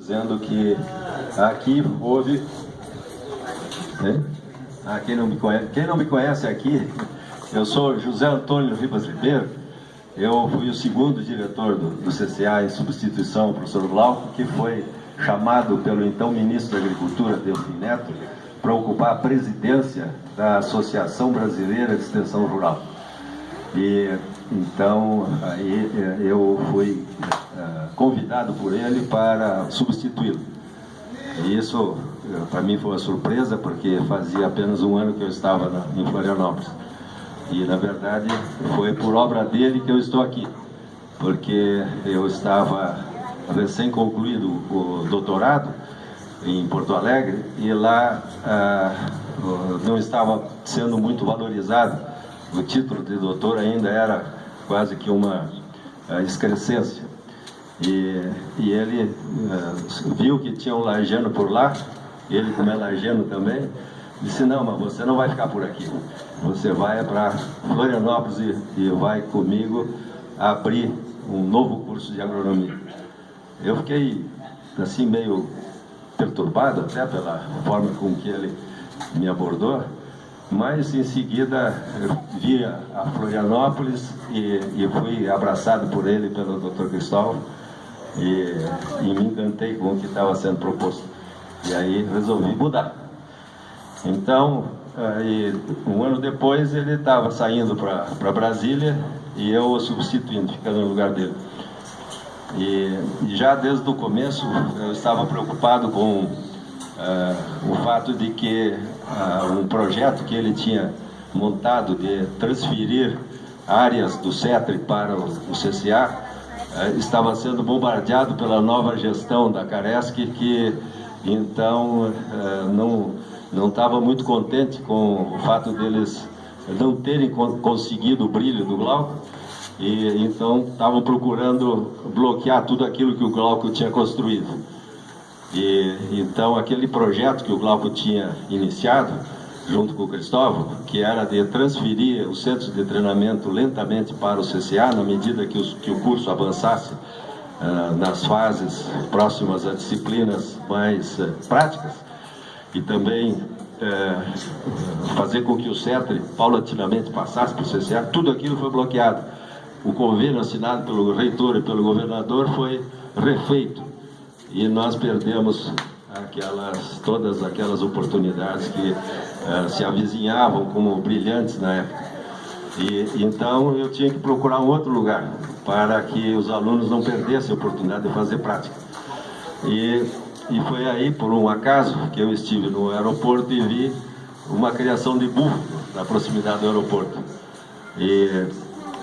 dizendo que aqui houve... Ah, quem, não me conhece, quem não me conhece aqui, eu sou José Antônio Ribas Ribeiro, eu fui o segundo diretor do, do CCA em substituição ao professor Glauco, que foi chamado pelo então ministro da Agricultura, Delfim Neto, para ocupar a presidência da Associação Brasileira de Extensão Rural. E então aí eu fui uh, convidado por ele para substituí-lo. Isso para mim foi uma surpresa, porque fazia apenas um ano que eu estava em Florianópolis. E na verdade foi por obra dele que eu estou aqui, porque eu estava recém concluído o doutorado em Porto Alegre e lá ah, não estava sendo muito valorizado. O título de doutor ainda era quase que uma ah, excrescência. E, e ele ah, viu que tinha um largeno por lá, ele como é largeno também, disse, não, mas você não vai ficar por aqui. Você vai para Florianópolis e, e vai comigo abrir um novo curso de agronomia. Eu fiquei assim meio perturbado até pela forma com que ele me abordou, mas em seguida vi a Florianópolis e, e fui abraçado por ele pelo Dr. Cristóvão e, e me encantei com o que estava sendo proposto. E aí resolvi mudar. Então, aí, um ano depois ele estava saindo para Brasília e eu o substituindo, ficando no lugar dele. E, e já desde o começo eu estava preocupado com uh, o fato de que uh, um projeto que ele tinha montado de transferir áreas do CETRE para o, o CCA uh, estava sendo bombardeado pela nova gestão da Caresc que então não não estava muito contente com o fato deles não terem conseguido o brilho do Glauco e então estavam procurando bloquear tudo aquilo que o Glauco tinha construído. E então aquele projeto que o Glauco tinha iniciado, junto com o Cristóvão, que era de transferir os centros de treinamento lentamente para o CCA, na medida que, os, que o curso avançasse uh, nas fases próximas a disciplinas mais uh, práticas, e também uh, fazer com que o CETRE paulatinamente passasse para o CCA, tudo aquilo foi bloqueado. O convênio assinado pelo reitor e pelo governador foi refeito e nós perdemos aquelas, todas aquelas oportunidades que uh, se avizinhavam como brilhantes na época. E, então eu tinha que procurar um outro lugar para que os alunos não perdessem a oportunidade de fazer prática. E, e foi aí, por um acaso, que eu estive no aeroporto e vi uma criação de búfalo na proximidade do aeroporto. E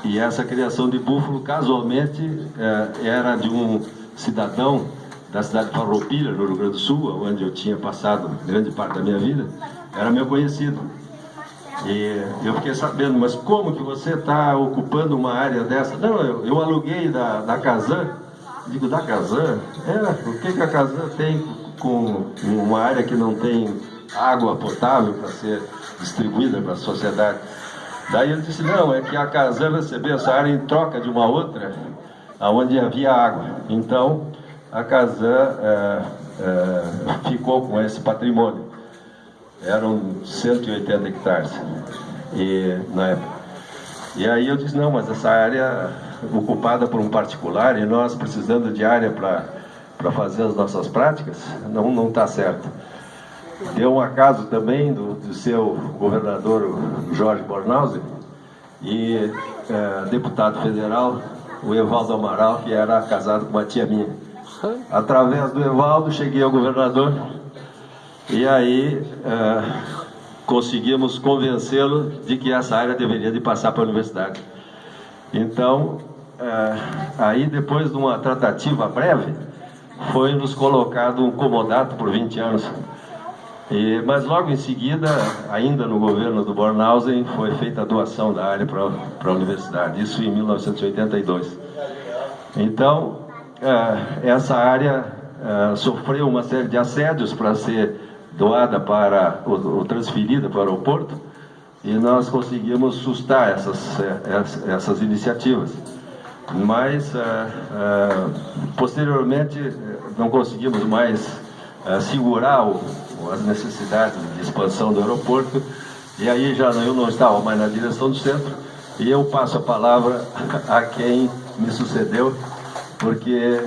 e essa criação de búfalo, casualmente, é, era de um cidadão da cidade de Farroupilha, no Rio Grande do Sul, onde eu tinha passado grande parte da minha vida, era meu conhecido. E eu fiquei sabendo, mas como que você está ocupando uma área dessa? Não, eu, eu aluguei da, da Casan. Digo, da Casan? É, o que, que a Casan tem com uma área que não tem água potável para ser distribuída para a sociedade? Daí ele disse, não, é que a Casan recebeu essa área em troca de uma outra, onde havia água. Então, a Casan é, é, ficou com esse patrimônio. Eram 180 hectares e, na época. E aí eu disse, não, mas essa área ocupada por um particular e nós precisando de área para fazer as nossas práticas, não está certo. Deu um acaso também do, do seu governador Jorge Bornhausen e é, deputado federal, o Evaldo Amaral, que era casado com uma tia minha. Através do Evaldo, cheguei ao governador e aí é, conseguimos convencê-lo de que essa área deveria de passar para a universidade. Então, é, aí depois de uma tratativa breve, foi nos colocado um comodato por 20 anos e, mas logo em seguida, ainda no governo do Bornhausen, foi feita a doação da área para a universidade, isso em 1982. Então, essa área é, sofreu uma série de assédios para ser doada para, ou, transferida para o aeroporto, e nós conseguimos sustar essas, é, essas iniciativas. mas posteriormente não conseguimos mais segurar as necessidades de expansão do aeroporto e aí já eu não estava mais na direção do centro e eu passo a palavra a quem me sucedeu porque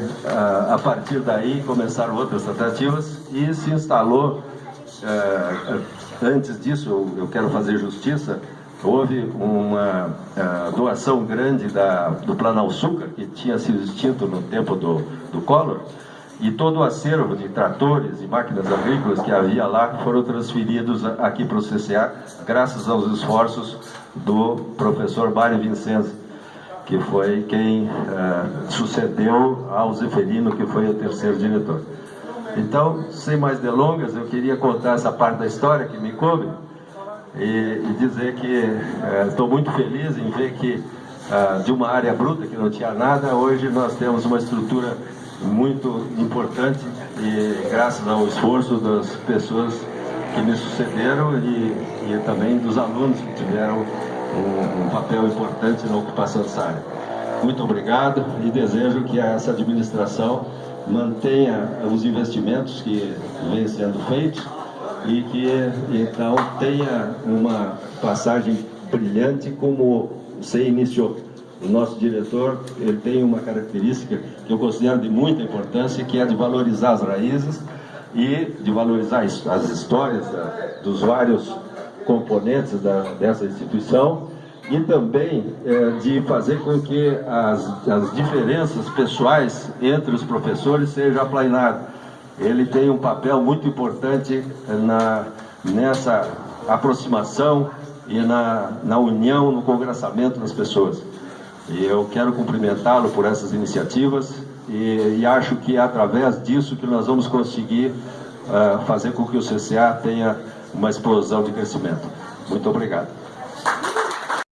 a partir daí começaram outras tratativas e se instalou antes disso eu quero fazer justiça houve uma uh, doação grande da, do Planalçuca, que tinha sido extinto no tempo do, do Collor, e todo o acervo de tratores e máquinas agrícolas que havia lá foram transferidos aqui para o CCA, graças aos esforços do professor Mário Vincenzi, que foi quem uh, sucedeu ao Zeferino, que foi o terceiro diretor. Então, sem mais delongas, eu queria contar essa parte da história que me coube, e, e dizer que estou é, muito feliz em ver que ah, de uma área bruta que não tinha nada, hoje nós temos uma estrutura muito importante e graças ao esforço das pessoas que me sucederam e, e também dos alunos que tiveram um, um papel importante na ocupação dessa área. Muito obrigado e desejo que essa administração mantenha os investimentos que vêm sendo feitos e que então tenha uma passagem brilhante como você iniciou. O nosso diretor ele tem uma característica que eu considero de muita importância, que é de valorizar as raízes e de valorizar as histórias da, dos vários componentes da, dessa instituição e também é, de fazer com que as, as diferenças pessoais entre os professores sejam aplainadas ele tem um papel muito importante na, nessa aproximação e na, na união, no congressamento das pessoas. E eu quero cumprimentá-lo por essas iniciativas e, e, acho que é através disso que nós vamos conseguir uh, fazer com que o CCA tenha uma explosão de crescimento. Muito obrigado.